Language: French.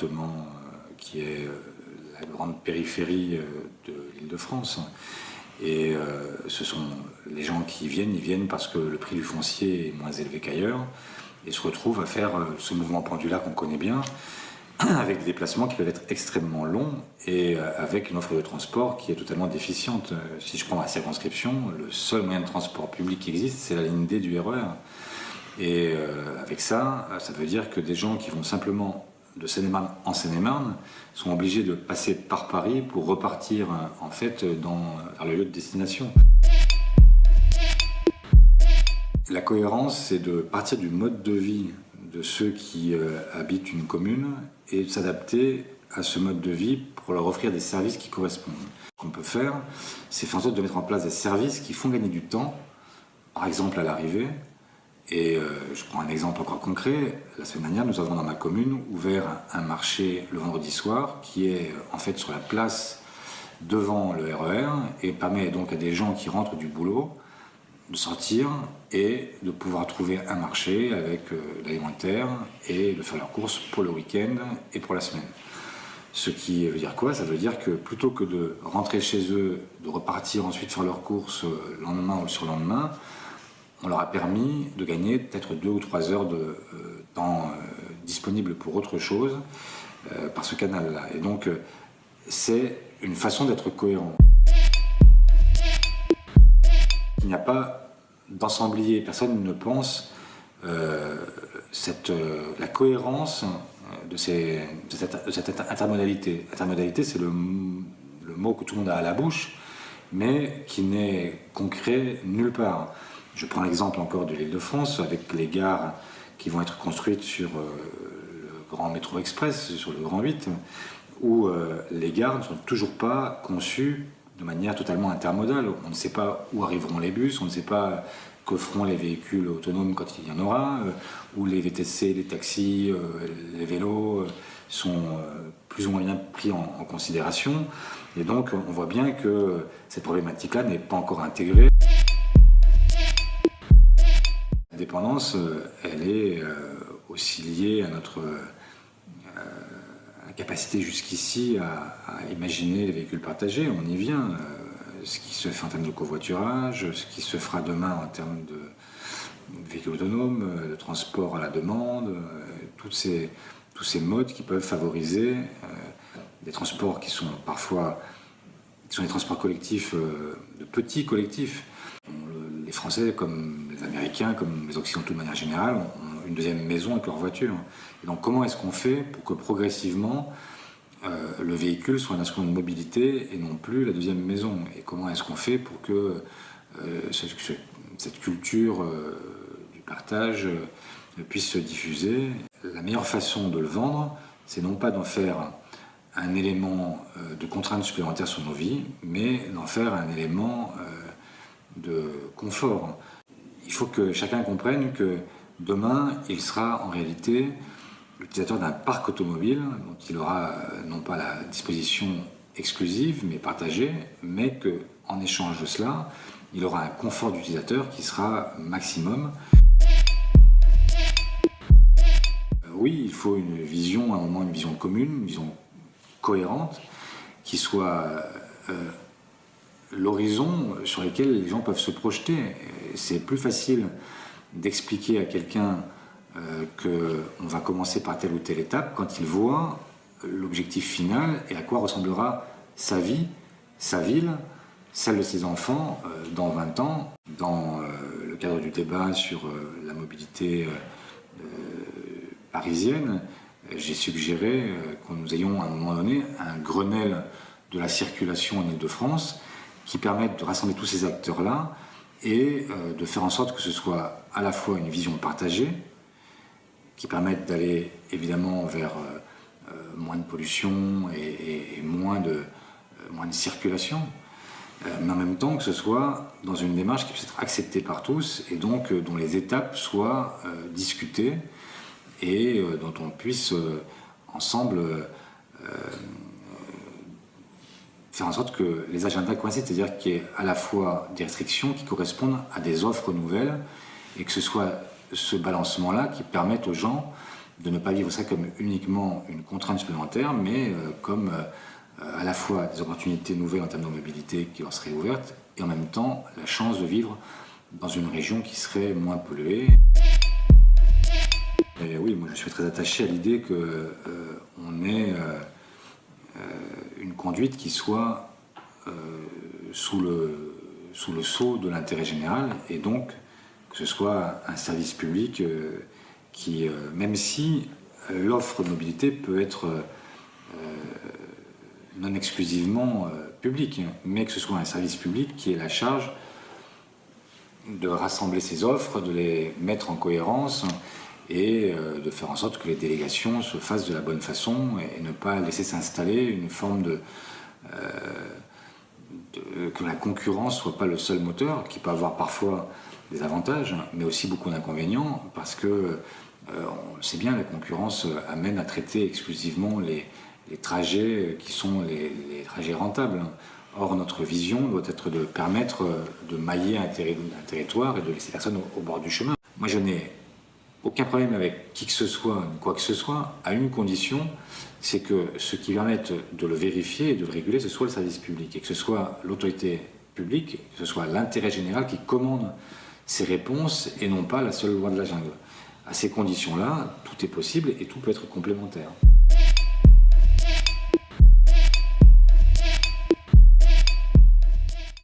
département qui est la grande périphérie de l'île de France. Et ce sont les gens qui viennent, ils viennent parce que le prix du foncier est moins élevé qu'ailleurs et se retrouvent à faire ce mouvement pendulaire qu'on connaît bien, avec des déplacements qui peuvent être extrêmement longs et euh, avec une offre de transport qui est totalement déficiente. Euh, si je prends ma circonscription, le seul moyen de transport public qui existe, c'est la ligne D du RER. E et euh, avec ça, ça veut dire que des gens qui vont simplement de Seine-et-Marne en Seine-et-Marne sont obligés de passer par Paris pour repartir en fait dans, vers le lieu de destination. La cohérence, c'est de partir du mode de vie de ceux qui habitent une commune et de s'adapter à ce mode de vie pour leur offrir des services qui correspondent. Ce qu'on peut faire, c'est faire en sorte de mettre en place des services qui font gagner du temps, par exemple à l'arrivée. Et euh, je prends un exemple encore concret. La semaine dernière, nous avons dans ma commune ouvert un marché le vendredi soir qui est en fait sur la place devant le RER e et permet donc à des gens qui rentrent du boulot de sortir et de pouvoir trouver un marché avec euh, l'alimentaire et de faire leurs courses pour le week-end et pour la semaine. Ce qui veut dire quoi? Ça veut dire que plutôt que de rentrer chez eux, de repartir ensuite faire leurs courses euh, le lendemain ou le surlendemain, on leur a permis de gagner peut-être deux ou trois heures de euh, temps disponible pour autre chose par ce canal-là. Et donc, c'est une façon d'être cohérent. Il n'y a pas d'ensemblier, personne ne pense euh, euh, la cohérence de, ces, cette, intermodalité. Intermodalité, c'est le, mot que tout le monde a à la bouche, mais qui n'est concret nulle part. Je prends l'exemple encore de l'île de France, avec les gares qui vont être construites sur euh, le grand métro express, sur le grand 8, où les gares ne sont toujours pas conçues de manière totalement intermodale. On ne sait pas où arriveront les bus, on ne sait pas que feront les véhicules autonomes quand il y en aura, euh, où les VTC, les taxis, euh, les vélos euh, sont plus ou moins bien pris en, considération. Et donc on voit bien que cette problématique-là n'est pas encore intégrée. Dépendance, elle est aussi liée à notre capacité jusqu'ici à, imaginer les véhicules partagés, on y vient. Euh, ce qui se fait en termes de covoiturage, ce qui se fera demain en termes de véhicules autonomes, euh, de transport à la demande, euh, tous ces modes qui peuvent favoriser des transports qui sont parfois qui sont des transports collectifs, de petits collectifs. Les Français, comme Américains, comme les Occidentaux de manière générale, ont une deuxième maison avec leur voiture. donc comment est-ce qu'on fait pour que progressivement euh, le véhicule soit un instrument de mobilité et non plus la deuxième maison? Et comment est-ce qu'on fait pour que euh, cette, culture euh, du partage puisse se diffuser? La meilleure façon de le vendre, c'est non pas d'en faire un élément de contrainte supplémentaire sur nos vies, mais d'en faire un élément de confort. Il faut que chacun comprenne que Demain, il sera en réalité l'utilisateur d'un parc automobile dont il aura euh, non pas la disposition exclusive mais partagée, mais qu'en échange de cela, il aura un confort d'utilisateur qui sera maximum. Euh, oui, il faut une vision, à un moment une vision commune, une vision cohérente, qui soit euh, l'horizon sur lequel les gens peuvent se projeter. C'est plus facile d'expliquer à quelqu'un euh, qu'on va commencer par telle ou telle étape quand il voit l'objectif final et à quoi ressemblera sa vie, sa ville, celle de ses enfants euh, dans 20 ans. Dans euh, le cadre du débat sur la mobilité parisienne, j'ai suggéré que nous ayons à un moment donné un Grenelle de la circulation en Ile-de-France qui permette de rassembler tous ces acteurs-là et euh, de faire en sorte que ce soit à la fois une vision partagée, qui permette d'aller évidemment vers euh, euh, moins de pollution et, moins, de, moins de circulation, mais en même temps que ce soit dans une démarche qui puisse être acceptée par tous et donc dont les étapes soient discutées et dont on puisse ensemble faire en sorte que les agendas coïncident, c'est-à-dire qu'il y ait à la fois des restrictions qui correspondent à des offres nouvelles et que ce soit ce balancement-là qui permette aux gens de ne pas vivre ça comme uniquement une contrainte supplémentaire, mais comme à la fois des opportunités nouvelles en termes de mobilité qui leur seraient ouvertes, et en même temps la chance de vivre dans une région qui serait moins polluée. Oui, moi je suis très attaché à l'idée qu'on euh, euh, euh, une conduite qui soit sous, le, sous le sceau de l'intérêt général et donc que ce soit un service public qui, même si l'offre de mobilité peut être non exclusivement publique, mais que ce soit un service public qui ait la charge de rassembler ces offres, de les mettre en cohérence et euh, de faire en sorte que les délégations se fassent de la bonne façon et ne pas laisser s'installer une forme de, euh, que la concurrence soit pas le seul moteur, qui peut avoir parfois des avantages, mais aussi beaucoup d'inconvénients, parce que euh, on sait bien, la concurrence amène à traiter exclusivement les, trajets qui sont les, les, trajets rentables. Or, notre vision doit être de permettre de mailler un, territoire et de laisser personne au bord du chemin. Moi, je n'ai aucun problème avec qui que ce soit, quoi que ce soit, à une condition, c'est que ce qui permette de le vérifier et de le réguler, ce soit le service public, et que ce soit l'autorité publique, que ce soit l'intérêt général qui commande ces réponses et non pas la seule loi de la jungle. À ces conditions-là, tout est possible et tout peut être complémentaire.